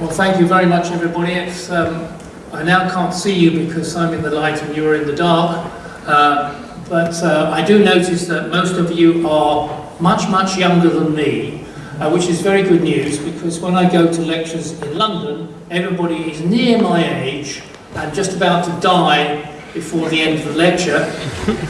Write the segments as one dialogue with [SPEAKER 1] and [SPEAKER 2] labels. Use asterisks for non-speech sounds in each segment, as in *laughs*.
[SPEAKER 1] Well, thank you very much, everybody. It's, um, I now can't see you because I'm in the light and you're in the dark. Uh, but uh, I do notice that most of you are much, much younger than me, uh, which is very good news because when I go to lectures in London, everybody is near my age and just about to die before the end of the lecture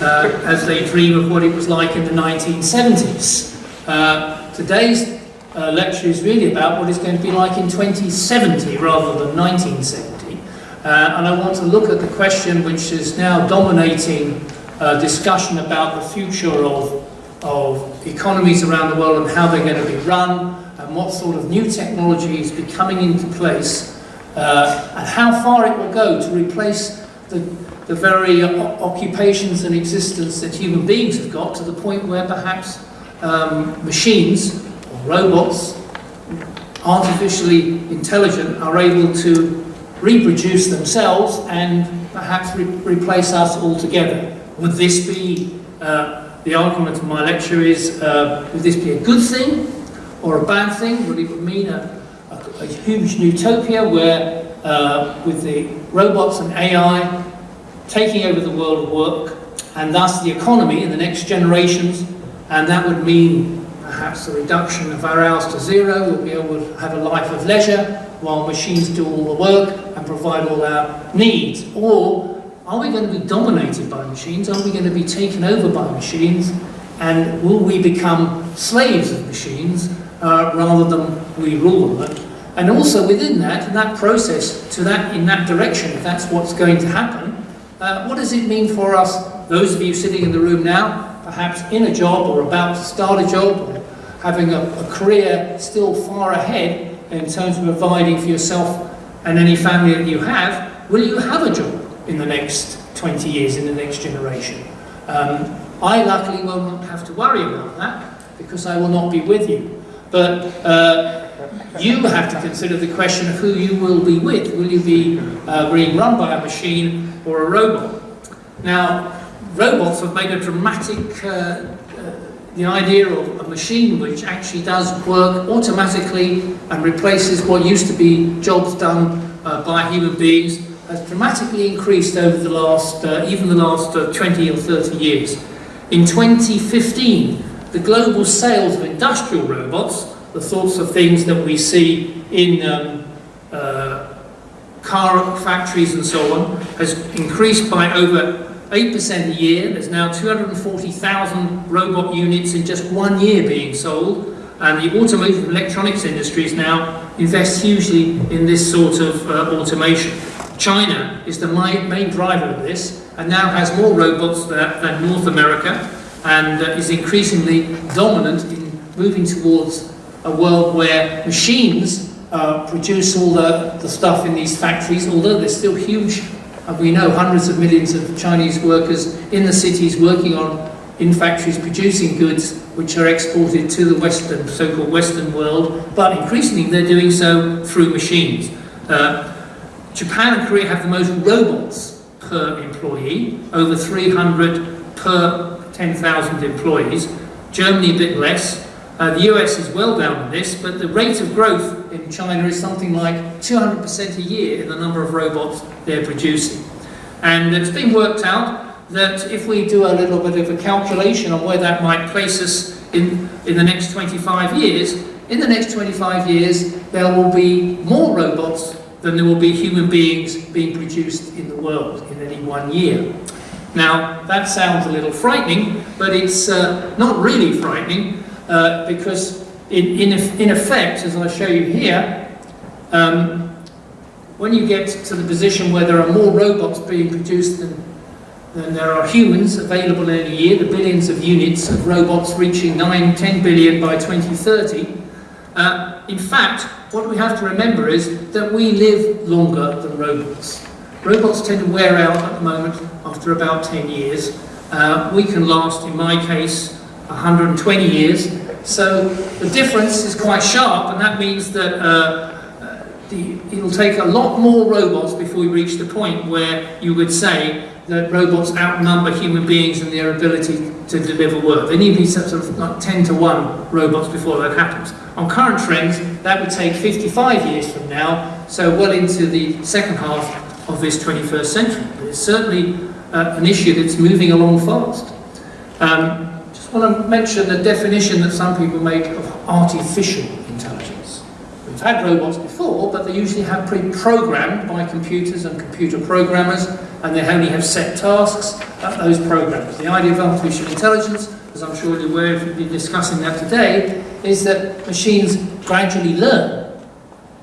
[SPEAKER 1] uh, as they dream of what it was like in the 1970s. Uh, today's uh, lecture is really about what it's going to be like in 2070 rather than 1970. Uh, and I want to look at the question which is now dominating uh, discussion about the future of, of economies around the world and how they're going to be run and what sort of new technology is be coming into place uh, and how far it will go to replace the, the very occupations and existence that human beings have got to the point where perhaps um, machines robots, artificially intelligent, are able to reproduce themselves and perhaps re replace us altogether. Would this be, uh, the argument of my lecture is, uh, would this be a good thing or a bad thing? Would it mean a, a, a huge utopia where uh, with the robots and AI taking over the world of work and thus the economy in the next generations and that would mean perhaps the reduction of our hours to zero, we'll be able to have a life of leisure while machines do all the work and provide all our needs. Or are we going to be dominated by machines? Are we going to be taken over by machines? And will we become slaves of machines uh, rather than we rule them? And also within that, in that process, to that in that direction, if that's what's going to happen, uh, what does it mean for us, those of you sitting in the room now, perhaps in a job or about to start a job, having a, a career still far ahead in terms of providing for yourself and any family that you have, will you have a job? in the next 20 years, in the next generation. Um, I luckily will not have to worry about that because I will not be with you. But uh, you have to consider the question of who you will be with. Will you be uh, being run by a machine or a robot? Now, robots have made a dramatic, uh, the idea of a machine which actually does work automatically and replaces what used to be jobs done uh, by human beings has dramatically increased over the last, uh, even the last uh, 20 or 30 years. In 2015, the global sales of industrial robots, the sorts of things that we see in um, uh, car factories and so on, has increased by over 8% a year. There's now 240,000 robot units in just one year being sold. And the automotive electronics industries now invest hugely in this sort of uh, automation. China is the main driver of this and now has more robots than North America and uh, is increasingly dominant in moving towards a world where machines uh, produce all the, the stuff in these factories, although there's still huge, we know hundreds of millions of Chinese workers in the cities working on in factories producing goods which are exported to the Western, so-called Western world, but increasingly they're doing so through machines. Uh, Japan and Korea have the most robots per employee, over 300 per 10,000 employees. Germany a bit less. Uh, the US is well down on this, but the rate of growth in China is something like 200% a year in the number of robots they're producing. And it's been worked out that if we do a little bit of a calculation on where that might place us in, in the next 25 years, in the next 25 years there will be more robots than there will be human beings being produced in the world in any one year. Now, that sounds a little frightening, but it's uh, not really frightening uh, because in, in, in, effect, as I show you here, um, when you get to the position where there are more robots being produced than, than there are humans available in a year, the billions of units of robots reaching 9, 10 billion by 2030, uh, in fact, what we have to remember is that we live longer than robots. Robots tend to wear out at the moment after about 10 years. Uh, we can last, in my case, 120 years. So the difference is quite sharp, and that means that uh, the, it'll take a lot more robots before we reach the point where you would say that robots outnumber human beings in their ability to deliver work. They need to be sort of like 10 to 1 robots before that happens. On current trends, that would take 55 years from now, so well into the second half of this 21st century. But it's certainly uh, an issue that's moving along fast. Um, want to um, mention the definition that some people make of artificial intelligence. We've had robots before, but they usually have pre-programmed by computers and computer programmers and they only have set tasks at those programs. The idea of artificial intelligence, as I'm sure you're aware if you've been discussing that today, is that machines gradually learn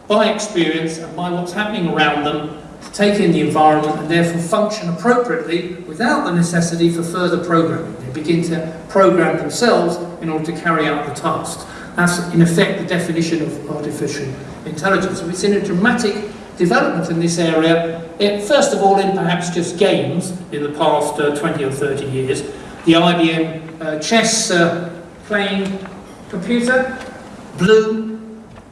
[SPEAKER 1] by experience and by what's happening around them to take in the environment and therefore function appropriately without the necessity for further programming. They begin to program themselves in order to carry out the tasks. That's in effect the definition of artificial intelligence. We've seen a dramatic development in this area, it, first of all in perhaps just games in the past uh, 20 or 30 years. The IBM uh, chess uh, playing computer, Blue,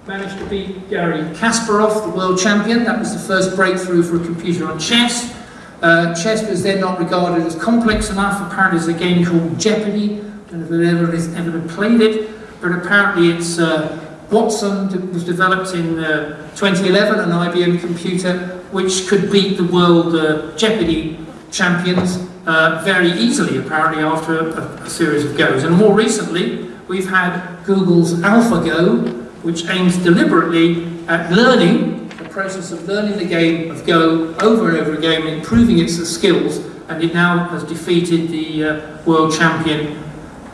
[SPEAKER 1] managed to beat Garry Kasparov, the world champion. That was the first breakthrough for a computer on chess. Uh, chess was then not regarded as complex enough. Apparently there's a game called Jeopardy. I don't know if anybody's ever ever played it, but apparently it's uh, Watson was developed in uh, 2011, an IBM computer which could beat the world uh, Jeopardy champions uh, very easily, apparently, after a, a, series of goes. And more recently, we've had Google's AlphaGo, which aims deliberately at learning, the process of learning the game of Go over and over again, improving its skills, and it now has defeated the uh, world champion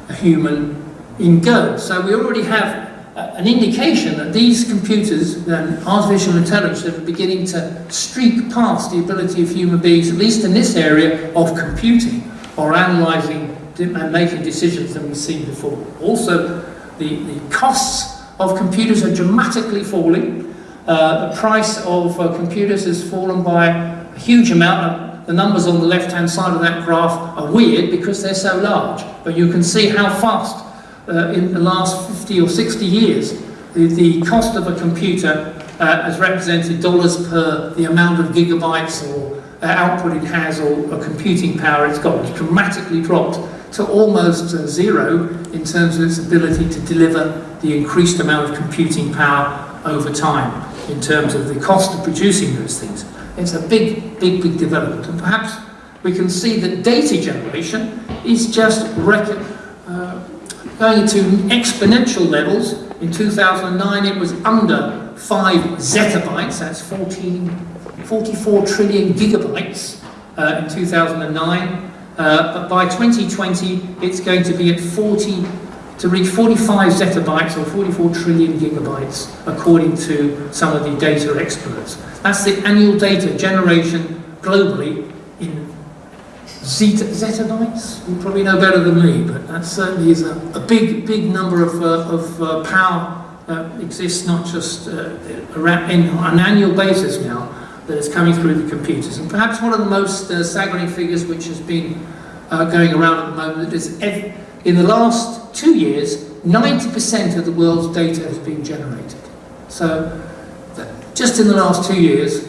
[SPEAKER 1] a human in Go. So we already have an indication that these computers and artificial intelligence are beginning to streak past the ability of human beings, at least in this area of computing or analysing and making decisions than we've seen before. Also, the, the costs of computers are dramatically falling. Uh, the price of uh, computers has fallen by a huge amount. The numbers on the left-hand side of that graph are weird because they're so large, but you can see how fast uh, in the last 50 or 60 years, the, the cost of a computer uh, has represented dollars per the amount of gigabytes or uh, output it has or, or, computing power it's got. It's dramatically dropped to almost zero in terms of its ability to deliver the increased amount of computing power over time in terms of the cost of producing those things. It's a big, big, big development. And perhaps we can see that data generation is just uh, going to exponential levels. In 2009 it was under 5 zettabytes, that's 14, 44 trillion gigabytes uh, in 2009. Uh, but by 2020 it's going to be at 40 to reach 45 zettabytes or 44 trillion gigabytes according to some of the data experts. That's the annual data generation globally zeta, zettabytes. You probably know better than me, but that certainly is a, a big, big number of, uh, of uh, power that exists not just uh, in, an annual basis now that is coming through the computers. And perhaps one of the most uh, staggering figures which has been uh, going around at the moment is in the last two years, 90% of the world's data has been generated. So just in the last two years,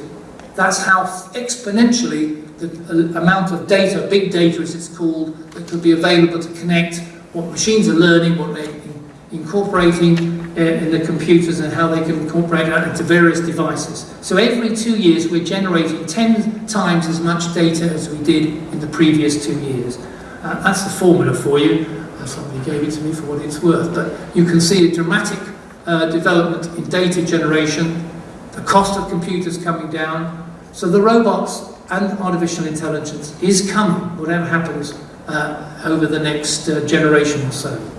[SPEAKER 1] that's how exponentially the amount of data, big data as it's called, that could be available to connect what machines are learning, what they're incorporating in the computers and how they can incorporate that into various devices. So every two years we're generating 10 times as much data as we did in the previous two years. Uh, that's the formula for you. Uh, somebody gave it to me for what it's worth. But you can see a dramatic uh, development in data generation, the cost of computers coming down. So the robots and artificial intelligence is coming, whatever happens uh, over the next uh, generation or so.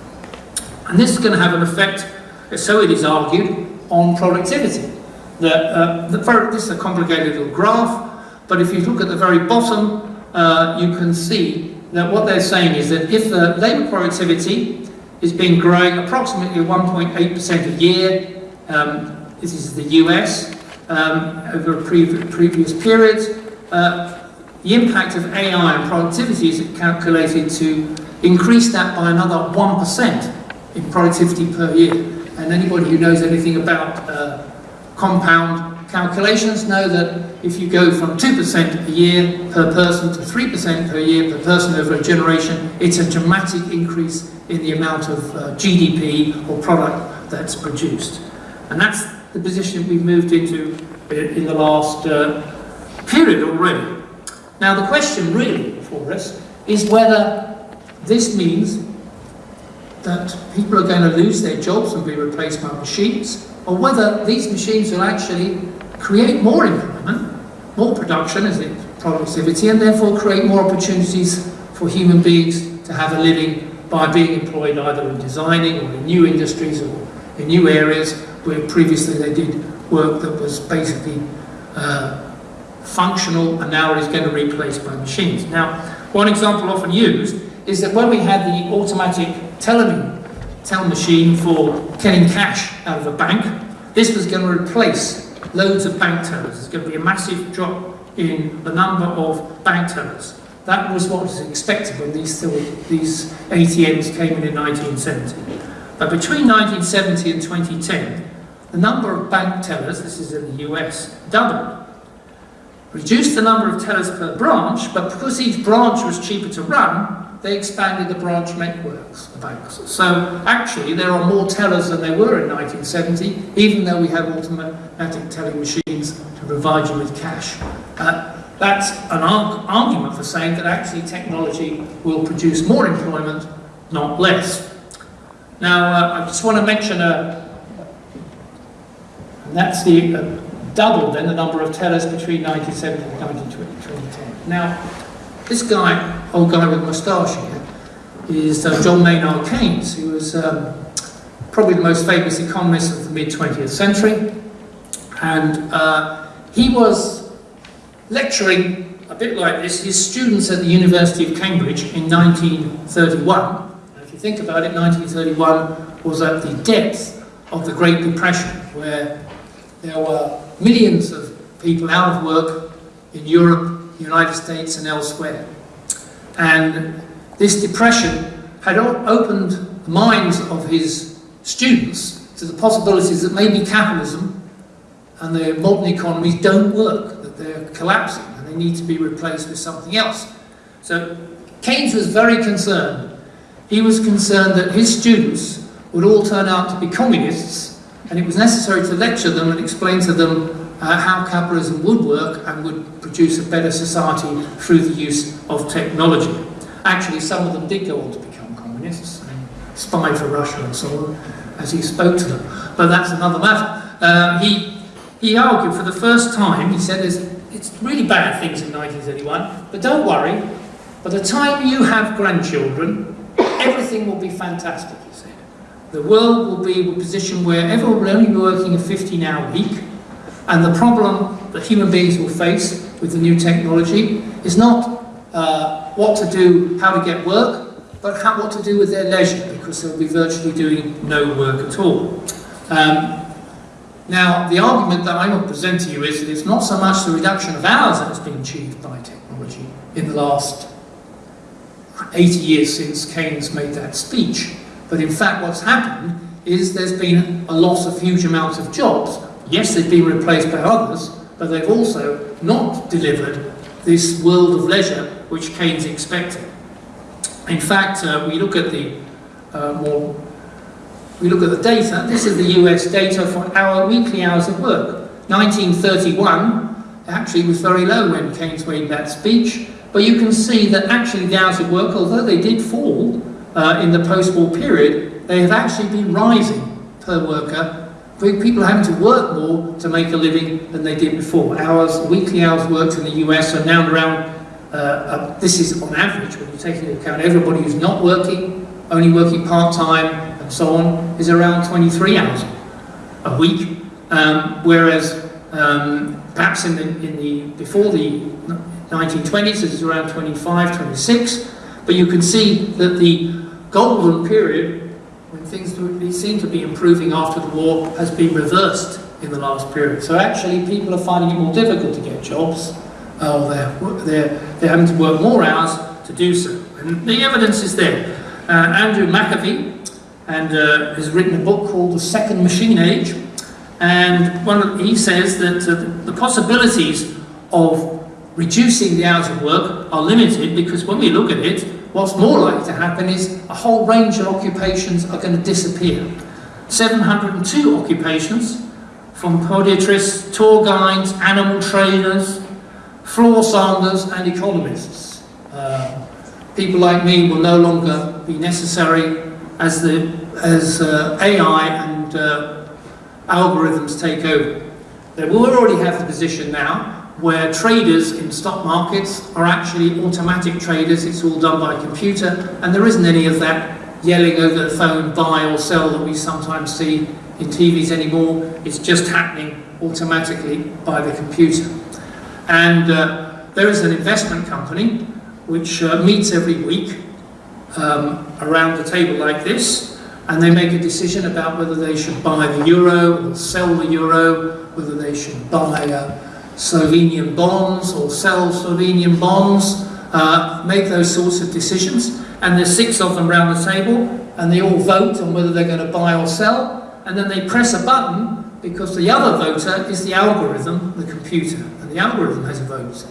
[SPEAKER 1] And this is going to have an effect, so it is argued, on productivity. The, uh, the very, this is a complicated little graph, but if you look at the very bottom, uh, you can see that what they're saying is that if the labour productivity is been growing approximately 1.8% a year, um, this is the US, um, over pre previous period, uh, the impact of AI on productivity is calculated to increase that by another 1% in productivity per year. And anybody who knows anything about uh, compound calculations know that if you go from 2% a year per person to 3% per year per person over a generation, it's a dramatic increase in the amount of uh, GDP or product that's produced. And that's the position we've moved into in the last uh, period already. Now the question really for us is whether this means that people are going to lose their jobs and be replaced by machines, or whether these machines will actually create more employment, more production as in productivity, and therefore create more opportunities for human beings to have a living by being employed either in designing or in new industries or in new areas where previously they did work that was basically uh, functional and now is going to be replaced by machines. Now, one example often used is that when we had the automatic tell machine for getting cash out of a bank, this was going to replace loads of bank tellers. There's going to be a massive drop in the number of bank tellers. That was what was expected when these, these ATMs came in in 1970. But between 1970 and 2010, the number of bank tellers, this is in the US, doubled. Reduced the number of tellers per branch, but because each branch was cheaper to run, they expanded the branch networks, the banks. So actually, there are more tellers than there were in 1970, even though we have automatic telling machines to provide you with cash. Uh, that's an arg argument for saying that actually technology will produce more employment, not less. Now, uh, I just want to mention a, and that's the uh, double then the number of tellers between 1970 and 2010. Now, this guy, old guy with a moustache here, is uh, John Maynard Keynes, who was um, probably the most famous economist of the mid-20th century. And uh, he was lecturing a bit like this, his students at the University of Cambridge in 1931. And if you think about it, 1931 was at the depth of the Great Depression, where there were millions of people out of work in Europe, the United States and elsewhere. And this depression had opened the minds of his students to the possibilities that maybe capitalism and the modern economies don't work, that they're collapsing and they need to be replaced with something else. So Keynes was very concerned. He was concerned that his students would all turn out to be communists and it was necessary to lecture them and explain to them uh, how capitalism would work and would produce a better society through the use of technology. Actually, some of them did go on to become communists and spy for Russia and so on as he spoke to them. But that's another matter. Uh, he, he argued for the first time, he said, it's really bad things in 1931, but don't worry, by the time you have grandchildren, everything will be fantastic, he said. The world will be in a position where everyone will only be working a 15-hour week, and the problem that human beings will face with the new technology is not uh, what to do, how to get work, but how, what to do with their leisure, because they'll be virtually doing no work at all. Um, now, the argument that I will present to you is that it's not so much the reduction of hours that has been achieved by technology in the last 80 years since Keynes made that speech, but in fact what's happened is there's been a loss of huge amounts of jobs. Yes, they've been replaced by others, but they've also not delivered this world of leisure which Keynes expected. In fact, uh, we look at the uh, more, we look at the data. This is the US data for our weekly hours of work. 1931 actually was very low when Keynes made that speech, but you can see that actually the hours of work, although they did fall, uh, in the post-war period, they have actually been rising per worker. People are having to work more to make a living than they did before. Hours, weekly hours worked in the US are now around, uh, uh, this is on average, when you take into account everybody who's not working, only working part-time and so on, is around 23 hours a week. Um, whereas um, perhaps in the, in the, before the 1920s, it was around 25, 26, but you can see that the golden period, things seem to be improving after the war, has been reversed in the last period. So actually people are finding it more difficult to get jobs, uh, they're, they're, they're having to work more hours to do so. And the evidence is there. Uh, Andrew McAfee and, uh, has written a book called The Second Machine Age, And one, he says that uh, the possibilities of reducing the hours of work are limited because when we look at it, what's more likely to happen is a whole range of occupations are going to disappear. 702 occupations, from podiatrists, tour guides, animal trainers, floor sanders and economists. Uh, people like me will no longer be necessary as, the, as uh, AI and uh, algorithms take over. They will already have the position now where traders in stock markets are actually automatic traders, it's all done by computer, and there isn't any of that yelling over the phone, buy or sell, that we sometimes see in TVs anymore. It's just happening automatically by the computer. And uh, there is an investment company which uh, meets every week um, around the table like this, and they make a decision about whether they should buy the euro or sell the euro, whether they should buy uh, Slovenian bonds or sell Slovenian bonds, uh, make those sorts of decisions. And there's six of them around the table, and they all vote on whether they're going to buy or sell, and then they press a button because the other voter is the algorithm, the computer, and the algorithm has a vote.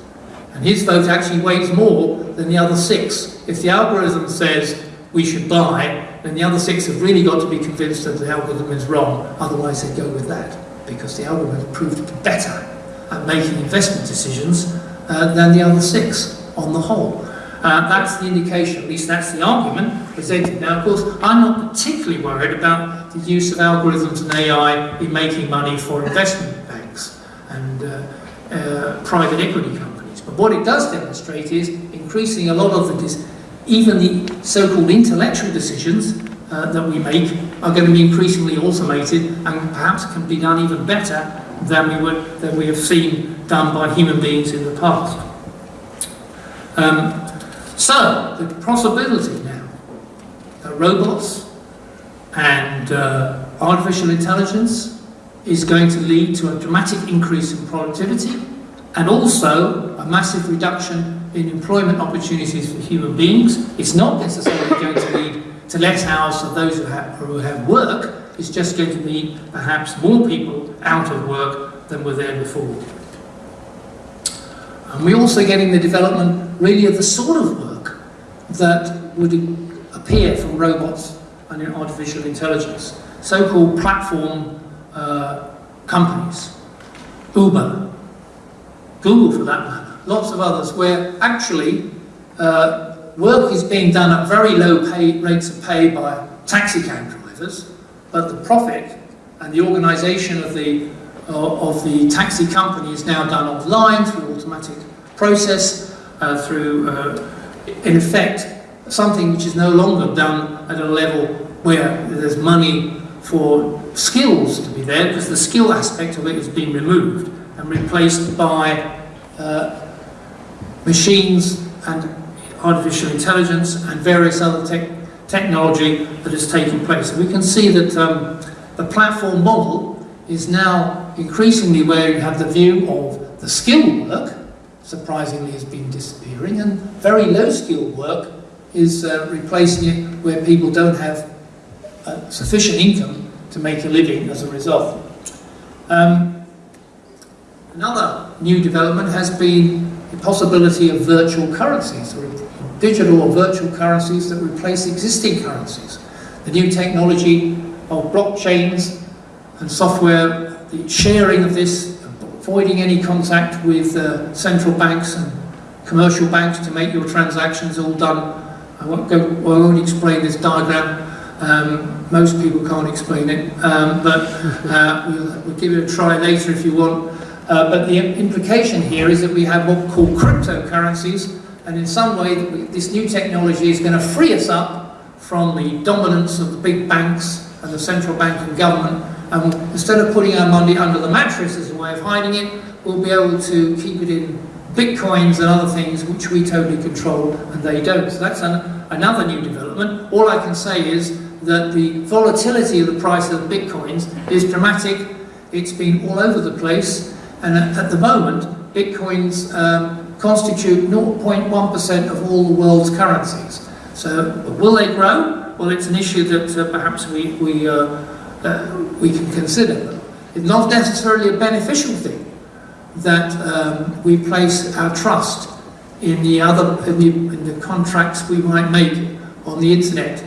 [SPEAKER 1] And his vote actually weighs more than the other six. If the algorithm says we should buy, then the other six have really got to be convinced that the algorithm is wrong, otherwise they go with that, because the algorithm proved better at making investment decisions uh, than the other six on the whole. Uh, that's the indication, at least that's the argument presented. Now, of course, I'm not particularly worried about the use of algorithms and AI in making money for investment banks and uh, uh, private equity companies. But what it does demonstrate is increasing a lot of the, even the so-called intellectual decisions uh, that we make are going to be increasingly automated and perhaps can be done even better than we, would, than we have seen done by human beings in the past. Um, so, the possibility now that robots and uh, artificial intelligence is going to lead to a dramatic increase in productivity and also a massive reduction in employment opportunities for human beings. It's not necessarily going to lead to less hours for those who have, who have work, it's just going to mean perhaps more people out of work than were there before. And we're also getting the development really of the sort of work that would appear from robots and artificial intelligence. So-called platform uh, companies, Uber, Google for that matter, lots of others, where actually uh, work is being done at very low pay, rates of pay by taxi cab drivers, but the profit and the organisation of the uh, of the taxi company is now done offline through automatic process, uh, through uh, in effect something which is no longer done at a level where there's money for skills to be there because the skill aspect of it has been removed and replaced by uh, machines and artificial intelligence and various other te technology that has taken place. We can see that um, the platform model is now increasingly where you have the view of the skilled work, surprisingly has been disappearing, and very low skilled work is uh, replacing it where people don't have uh, sufficient income to make a living as a result. Um, another new development has been the possibility of virtual currencies, digital or virtual currencies that replace existing currencies. The new technology of blockchains and software, the sharing of this, avoiding any contact with uh, central banks and commercial banks to make your transactions all done. I won't, go, I won't explain this diagram. Um, most people can't explain it, um, but uh, *laughs* we'll, we'll, give it a try later if you want. Uh, but the implication here is that we have what we call cryptocurrencies, and in some way, this new technology is going to free us up from the dominance of the big banks and the central bank and government. And instead of putting our money under the mattress as a way of hiding it, we'll be able to keep it in bitcoins and other things which we totally control and they don't. So that's an, another new development. All I can say is that the volatility of the price of bitcoins is dramatic. It's been all over the place. And at, at the moment, bitcoins um, constitute 0.1% of all the world's currencies. So will they grow? Well, it's an issue that uh, perhaps we, we, uh, uh, we can consider. It's not necessarily a beneficial thing that um, we place our trust in the other in the, in the contracts we might make on the internet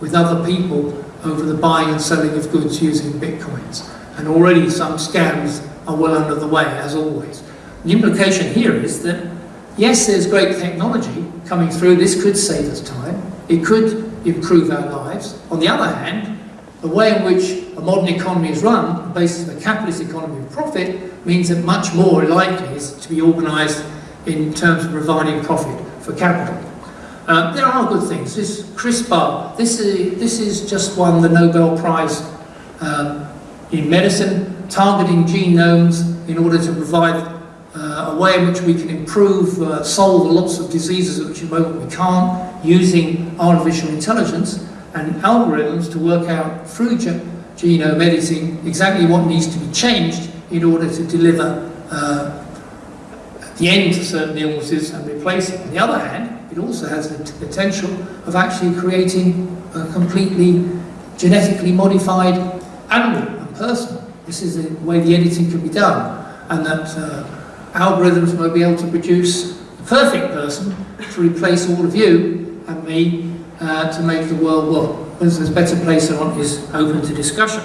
[SPEAKER 1] with other people over the buying and selling of goods using bitcoins. And already some scams are well under the way, as always. The implication here is that, yes, there's great technology coming through. This could save us time. It could improve our lives. On the other hand, the way in which a modern economy is run, the basis of a capitalist economy of profit, means that much more likely is to be organised in terms of providing profit for capital. Uh, there are good things. This CRISPR, this is, this is just won the Nobel Prize um, in medicine, targeting genomes in order to provide uh, a way in which we can improve, uh, solve lots of diseases which at the moment we can't, using artificial intelligence and algorithms to work out through ge genome editing exactly what needs to be changed in order to deliver uh, the end to certain illnesses and replace it. On the other hand, it also has the potential of actually creating a completely genetically modified animal and person. This is the way the editing can be done, and that uh, algorithms may be able to produce the perfect person to replace all of you and me uh, to make the world there's a better place not is open to discussion.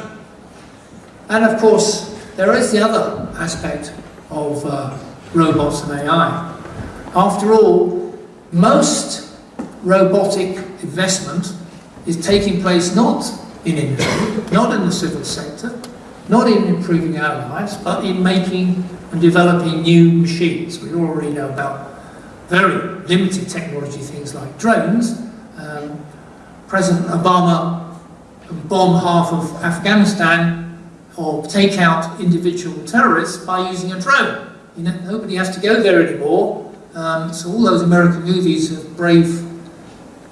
[SPEAKER 1] And of course, there is the other aspect of uh, robots and AI. After all, most robotic investment is taking place not in industry, not in the civil sector, not in improving our lives, but in making and developing new machines. We already know about very limited technology, things like drones. Um, President Obama bomb half of Afghanistan or take out individual terrorists by using a drone. You know, nobody has to go there anymore. Um, so all those American movies of brave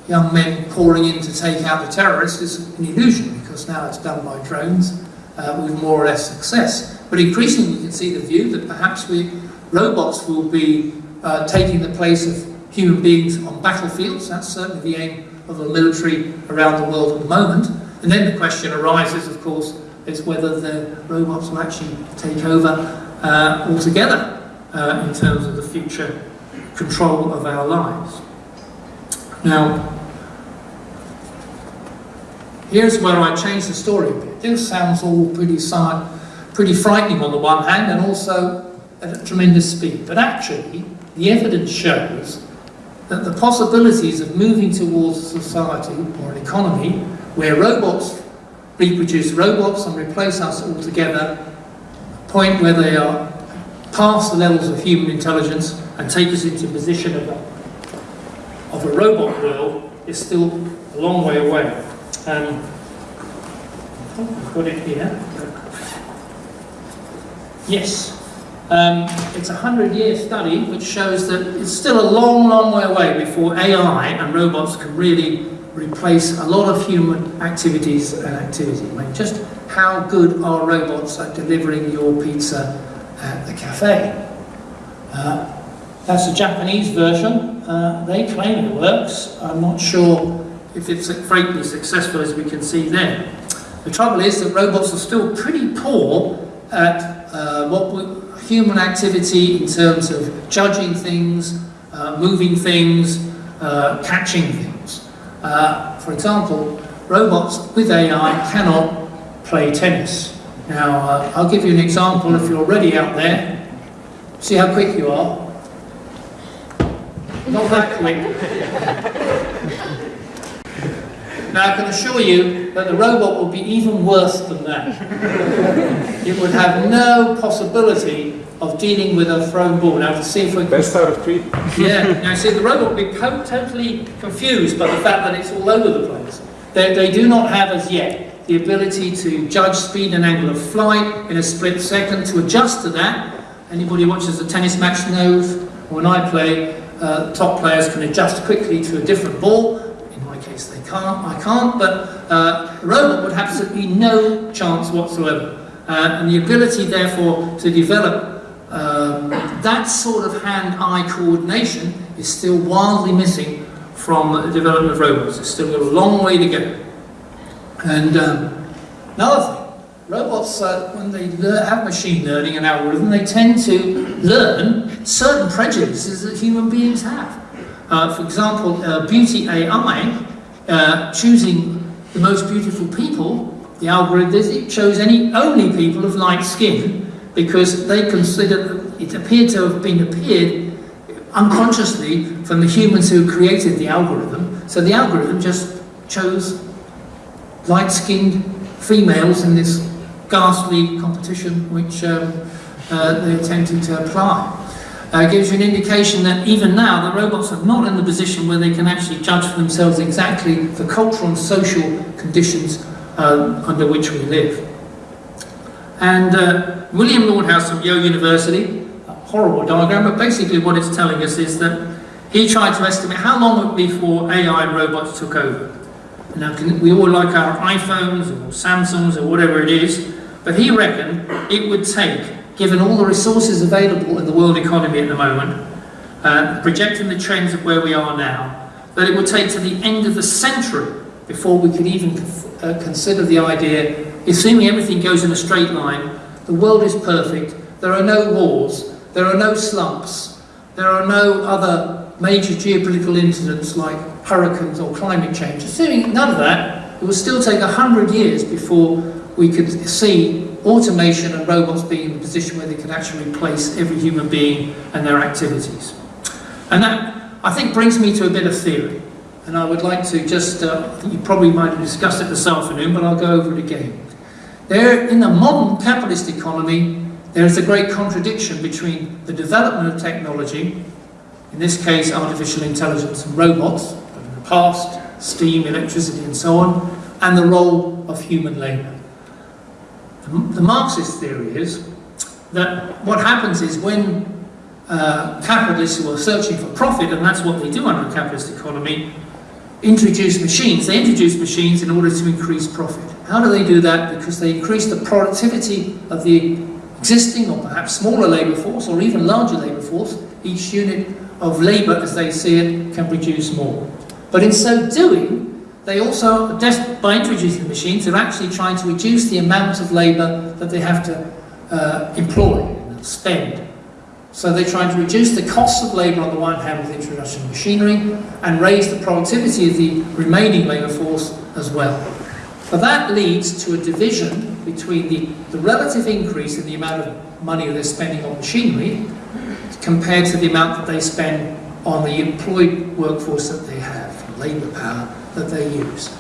[SPEAKER 1] young men pouring in to take out the terrorists is an illusion because now it's done by drones uh, with more or less success. But increasingly we can see the view that perhaps we, robots will be uh, taking the place of human beings on battlefields. That's certainly the aim of the military around the world at the moment. And then the question arises, of course, is whether the robots will actually take over uh, altogether uh, in terms of the future control of our lives. Now, here's where I change the story a bit. This sounds all pretty, pretty frightening on the one hand and also at a tremendous speed. But actually, the evidence shows that the possibilities of moving towards a society or an economy where robots reproduce robots and replace us altogether a point where they are past the levels of human intelligence and take us into position of a, of a robot world is still a long way away. Um, I've got it here. Yes. Um, it's a hundred-year study which shows that it's still a long, long way away before AI and robots can really replace a lot of human activities and activity. I mean, just how good are robots at delivering your pizza at the cafe? Uh, that's a Japanese version. Uh, they claim it works. I'm not sure if it's greatly successful as we can see there. The trouble is that robots are still pretty poor at uh, what we, human activity in terms of judging things, uh, moving things, uh, catching things. Uh, for example, robots with AI cannot play tennis. Now, uh, I'll give you an example if you're ready out there. See how quick you are. Not that quick. Now, I can assure you that the robot will be even worse than that. *laughs* it would have no possibility of dealing with a thrown ball. Now, to see if we.
[SPEAKER 2] Best out of three.
[SPEAKER 1] yeah, now see, the robot will be totally confused by the fact that it's all over the place. They, they do not have as yet the ability to judge speed and angle of flight in a split second, to adjust to that. Anybody who watches a tennis match knows when I play, uh, top players can adjust quickly to a different ball. In my case, they can't, I can't, but uh, a robot would have absolutely no chance whatsoever. Uh, and the ability, therefore, to develop um, that sort of hand-eye coordination is still wildly missing from the development of robots. It's still a long way to go. And um, another thing, robots, uh, when they have machine learning and algorithm, they tend to learn certain prejudices that human beings have. Uh, for example, uh, Beauty AI, uh, choosing the most beautiful people, the algorithm it chose any only people of light skin because they considered it appeared to have been appeared unconsciously from the humans who created the algorithm. So the algorithm just chose light-skinned females in this ghastly competition which um, uh, they attempted to apply. Uh, gives you an indication that even now the robots are not in the position where they can actually judge for themselves exactly the cultural and social conditions uh, under which we live. And uh, William Nordhaus from Yale University, a horrible diagram, but basically what it's telling us is that he tried to estimate how long it would be before AI robots took over. Now, we all like our iPhones or Samsungs or whatever it is, but he reckoned it would take, given all the resources available in the world economy at the moment, uh, projecting the trends of where we are now, that it would take to the end of the century before we could even uh, consider the idea, assuming everything goes in a straight line, the world is perfect, there are no wars, there are no slumps, there are no other major geopolitical incidents like hurricanes or climate change. Assuming none of that, it will still take a hundred years before we could see automation and robots being in a position where they can actually replace every human being and their activities. And that, I think, brings me to a bit of theory. And I would like to just, uh, you probably might have discussed it this afternoon, but I'll go over it again. There, in the modern capitalist economy, there is a great contradiction between the development of technology, in this case artificial intelligence and robots, but in the past, steam, electricity and so on, and the role of human labour. The, Marxist theory is that what happens is when uh, capitalists who are searching for profit, and that's what they do under a capitalist economy, introduce machines. They introduce machines in order to increase profit. How do they do that? Because they increase the productivity of the existing or perhaps smaller labour force or even larger labour force. Each unit of labour, as they see it, can produce more. But in so doing, they also, by introducing machines, are actually trying to reduce the amount of labour that they have to uh, employ, spend. So they're trying to reduce the cost of labour on the one hand with the introduction of machinery and raise the productivity of the remaining labour force as well. But that leads to a division between the, the relative increase in the amount of money they're spending on machinery compared to the amount that they spend on the employed workforce that they have, labour power that they use.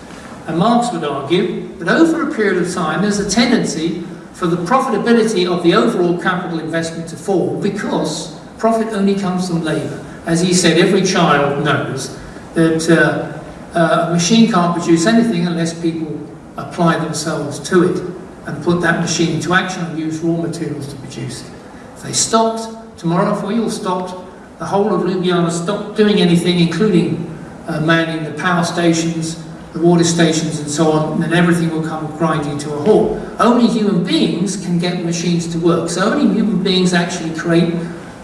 [SPEAKER 1] And Marx would argue that over a period of time there's a tendency for the profitability of the overall capital investment to fall because profit only comes from labour. As he said, every child knows that uh, uh, a machine can't produce anything unless people apply themselves to it and put that machine into action and use raw materials to produce it. If they stopped, tomorrow if we all stopped, the whole of Ljubljana stopped doing anything, including uh, manning the power stations, the water stations and so on, then everything will come grinding to a halt. Only human beings can get machines to work. So only human beings actually create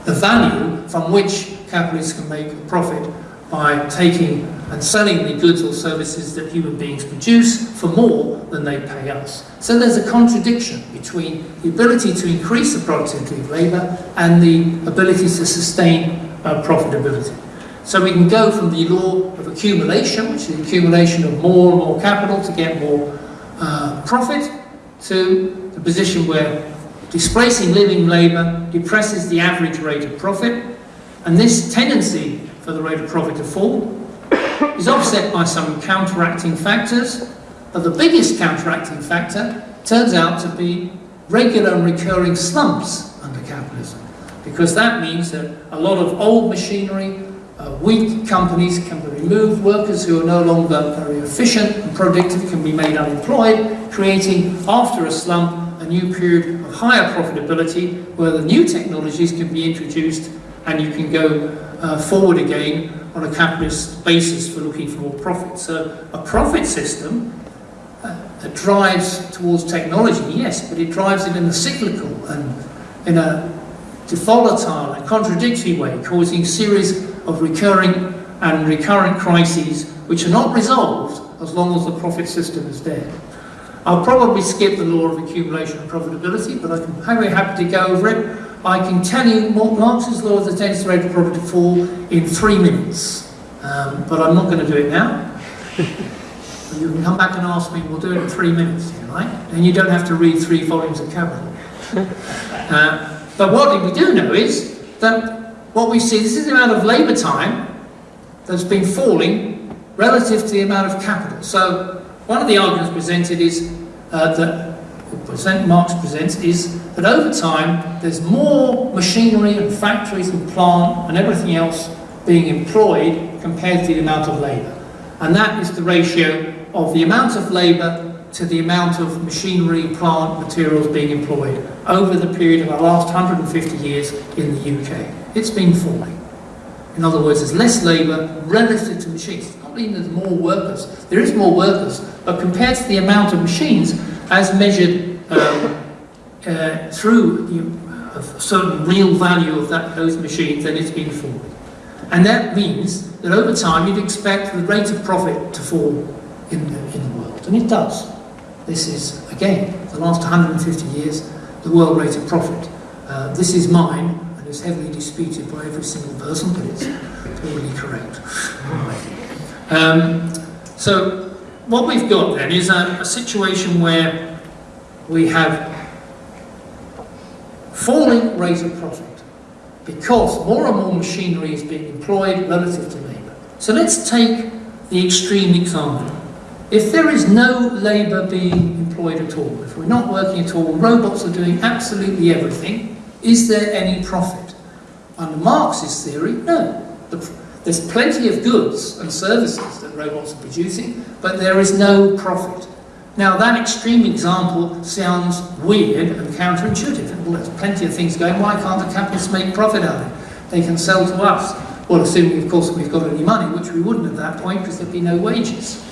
[SPEAKER 1] the value from which capitalists can make a profit by taking and selling the goods or services that human beings produce for more than they pay us. So there's a contradiction between the ability to increase the productivity of labour and the ability to sustain uh, profitability. So we can go from the law of accumulation, which is the accumulation of more and more capital to get more uh, profit, to the position where displacing living labour depresses the average rate of profit, and this tendency for the rate of profit to fall is offset by some counteracting factors, but the biggest counteracting factor turns out to be regular and recurring slumps under capitalism, because that means that a lot of old machinery, uh, weak companies can be removed, workers who are no longer very efficient and productive can be made unemployed, creating, after a slump, a new period of higher profitability where the new technologies can be introduced and you can go uh, forward again on a capitalist basis for looking for more profit. So a profit system uh, that drives towards technology, yes, but it drives it in a cyclical and in a volatile and contradictory way, causing series of recurring and recurrent crises which are not resolved as long as the profit system is there. I'll probably skip the law of accumulation and profitability, but I'm very happy to go over it. I can tell you Marx's law of the tendency rate of profit to fall in three minutes, um, but I'm not going to do it now. *laughs* you can come back and ask me, we'll do it in three minutes, like, and you don't have to read three volumes of Capital. *laughs* Uh, but what we do know is that what we see, this is the amount of labour time that's been falling relative to the amount of capital. So one of the arguments presented is uh, that present, Marx presents is that over time there's more machinery and factories and plant and everything else being employed compared to the amount of labour. And that is the ratio of the amount of labour to the amount of machinery, plant, materials being employed over the period of the last 150 years in the UK. It's been falling. In other words, there's less labour relative to machines. It's not mean there's more workers. There is more workers, but compared to the amount of machines as measured um, uh, through the, a certain real value of that, those machines, then it's been falling. And that means that over time you'd expect the rate of profit to fall in the, in the world. And it does. This is, again, the last 150 years, the world rate of profit. Uh, this is mine, it's heavily disputed by every single person, but it's totally correct. Um, so, what we've got then is a, a situation where we have falling rate of profit because more and more machinery is being employed relative to labour. So let's take the extreme example. If there is no labour being employed at all, if we're not working at all, robots are doing absolutely everything, is there any profit? Under Marx's theory, no. There's plenty of goods and services that robots are producing, but there is no profit. Now that extreme example sounds weird and counterintuitive. Well, there's plenty of things going, why can't the capitalists make profit out of it? They can sell to us. Well, assuming, of course, we've got any money, which we wouldn't at that point because there'd be no wages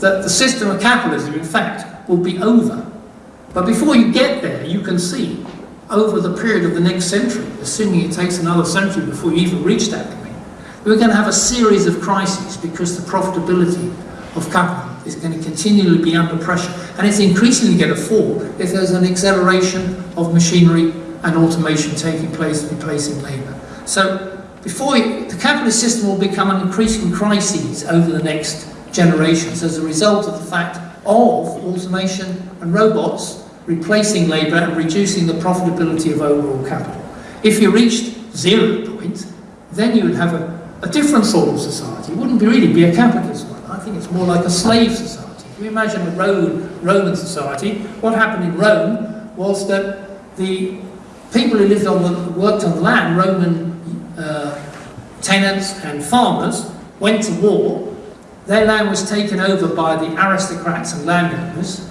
[SPEAKER 1] that the system of capitalism, in fact, will be over. But before you get there, you can see over the period of the next century, assuming it takes another century before you even reach that point, we're going to have a series of crises because the profitability of capital is going to continually be under pressure and it's increasingly going to fall if there's an acceleration of machinery and automation taking place replacing labour. So before the capitalist system will become an increasing crisis over the next generations as a result of the fact of automation and robots replacing labour and reducing the profitability of overall capital. If you reached zero point, then you would have a, a different sort of society. It wouldn't be really be a capitalist one. I think it's more like a slave society. If you imagine a Roman, Roman society, what happened in Rome was that the people who lived on the, worked on the land, Roman uh, tenants and farmers, went to war their land was taken over by the aristocrats and landowners.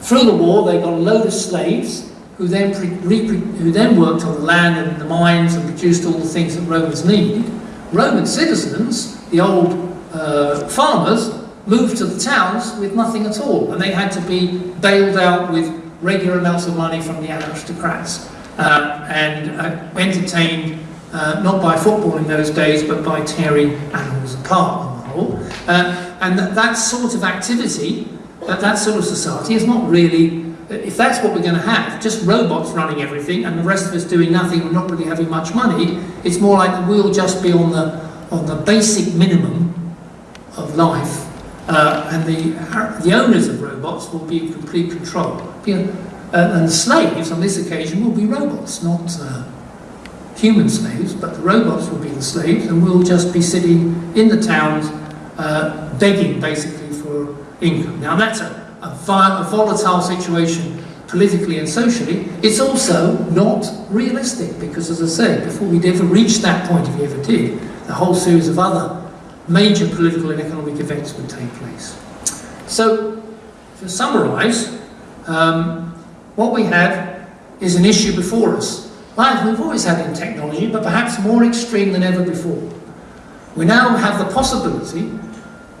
[SPEAKER 1] Through the war, they got a load of slaves who then, who then worked on the land and the mines and produced all the things that Romans needed. Roman citizens, the old uh, farmers, moved to the towns with nothing at all, and they had to be bailed out with regular amounts of money from the aristocrats uh, and uh, entertained uh, not by football in those days, but by tearing animals apart uh, and that sort of activity, that, that sort of society is not really, if that's what we're going to have, just robots running everything and the rest of us doing nothing and not really having much money, it's more like we'll just be on the, on the basic minimum of life uh, and the, the owners of robots will be in complete control. And slaves on this occasion will be robots, not uh, human slaves, but the robots will be the slaves and we'll just be sitting in the towns uh, begging basically income. Now that's a, a, a volatile situation politically and socially. It's also not realistic because as I say, before we'd ever reach that point, if we ever did, a whole series of other major political and economic events would take place. So, to summarise, um, what we have is an issue before us. Like we've always had in technology, but perhaps more extreme than ever before. We now have the possibility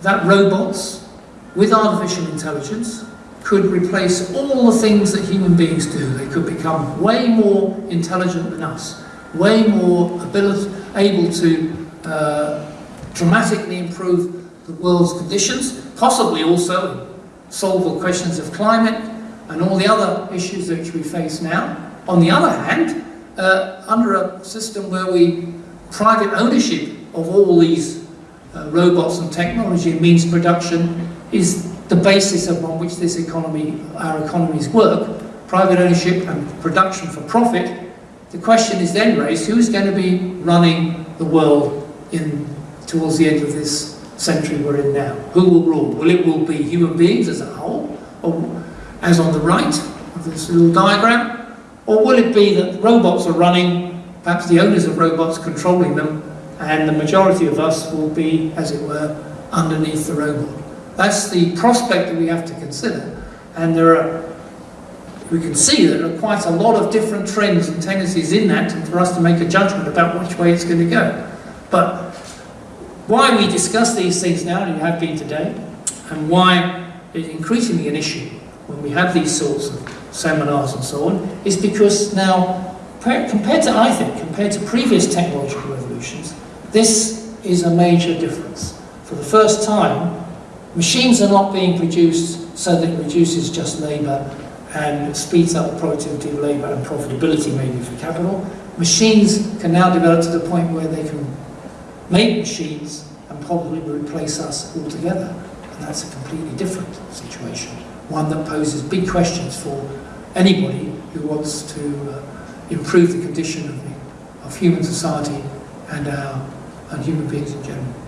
[SPEAKER 1] that robots with artificial intelligence could replace all the things that human beings do. They could become way more intelligent than us, way more ability, able to uh, dramatically improve the world's conditions, possibly also solve the questions of climate and all the other issues which we face now. On the other hand, uh, under a system where we private ownership of all these uh, robots and technology means production is the basis upon which this economy, our economies work, private ownership and production for profit, the question is then raised, who's going to be running the world in towards the end of this century we're in now? Who will rule? Will it will be human beings as a whole, or as on the right of this little diagram, or will it be that robots are running, perhaps the owners of robots controlling them, and the majority of us will be, as it were, underneath the robot? That's the prospect that we have to consider, and there are we can see that there are quite a lot of different trends and tendencies in that for us to make a judgment about which way it's going to go. But why we discuss these things now, and have been today, and why it's increasingly an issue when we have these sorts of seminars and so on, is because now, compared to, I think, compared to previous technological revolutions, this is a major difference. For the first time, machines are not being produced so that it reduces just labour and speeds up the productivity of labour and profitability maybe for capital. Machines can now develop to the point where they can make machines and probably replace us altogether. And that's a completely different situation, one that poses big questions for anybody who wants to uh, improve the condition of, the, of human society and, our, and human beings in general.